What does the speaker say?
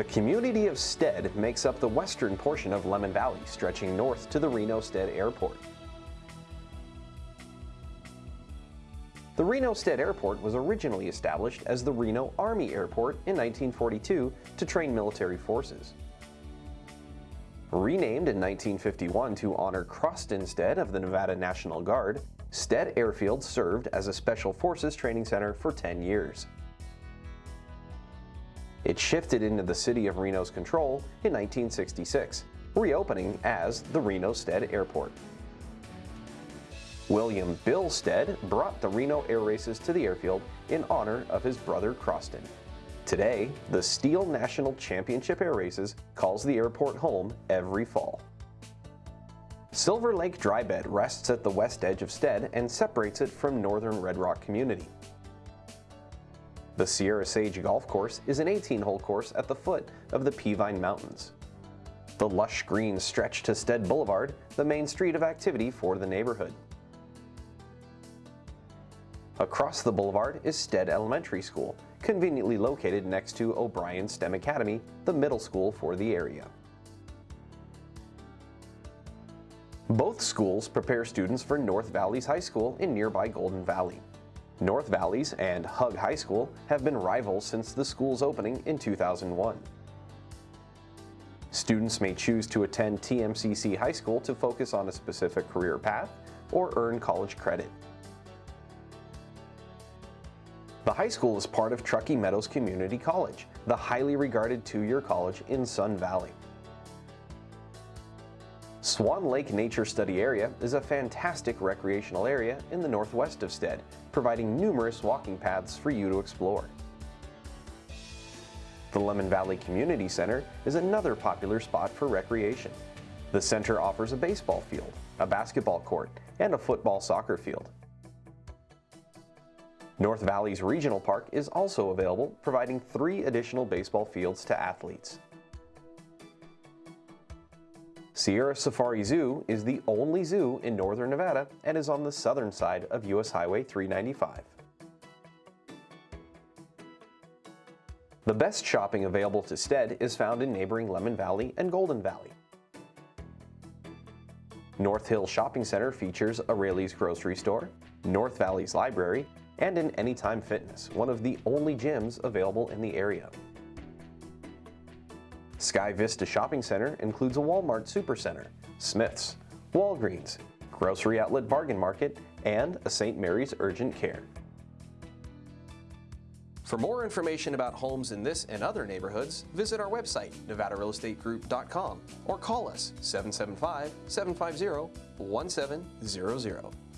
The community of Stead makes up the western portion of Lemmon Valley, stretching north to the Reno-Stead Airport. The Reno-Stead Airport was originally established as the Reno Army Airport in 1942 to train military forces. Renamed in 1951 to honor Croston Stead of the Nevada National Guard, Stead Airfield served as a Special Forces training center for 10 years. It shifted into the city of Reno's control in 1966, reopening as the Reno Stead Airport. William Bill Stead brought the Reno Air Races to the airfield in honor of his brother Croston. Today, the STIHL National Championship Air Races calls the airport home every fall. Silver Lake Drybed rests at the west edge of Stead and separates it from northern Red Rock community. The Sierra Sage Golf Course is an 18-hole course at the foot of the Peavine Mountains. The lush greens stretch to Stead Boulevard, the main street of activity for the neighborhood. Across the boulevard is Stead Elementary School, conveniently located next to O'Brien STEM Academy, the middle school for the area. Both schools prepare students for North Valleys High School in nearby Golden Valley. North Valleys and Hug High School have been rivals since the school's opening in 2001. Students may choose to attend TMCC High School to focus on a specific career path or earn college credit. The high school is part of Truckee Meadows Community College, the highly regarded two-year college in Sun Valley. Swan Lake Nature Study Area is a fantastic recreational area in the northwest of Stead, providing numerous walking paths for you to explore. The Lemmon Valley Community Center is another popular spot for recreation. The center offers a baseball field, a basketball court, and a football soccer field. North Valley's Regional Park is also available, providing three additional baseball fields to athletes. Sierra Safari Zoo is the only zoo in northern Nevada and is on the southern side of US Highway 395. The best shopping available to Stead is found in neighboring Lemmon Valley and Golden Valley. North Hill Shopping Center features O'Reilly's grocery store, North Valley's library, and an Anytime Fitness, one of the only gyms available in the area. Sky Vista Shopping Center includes a Walmart Supercenter, Smith's, Walgreens, Grocery Outlet Bargain Market, and a St. Mary's Urgent Care. For more information about homes in this and other neighborhoods, visit our website, nevadarealestategroup.com, or call us 775 750 1700.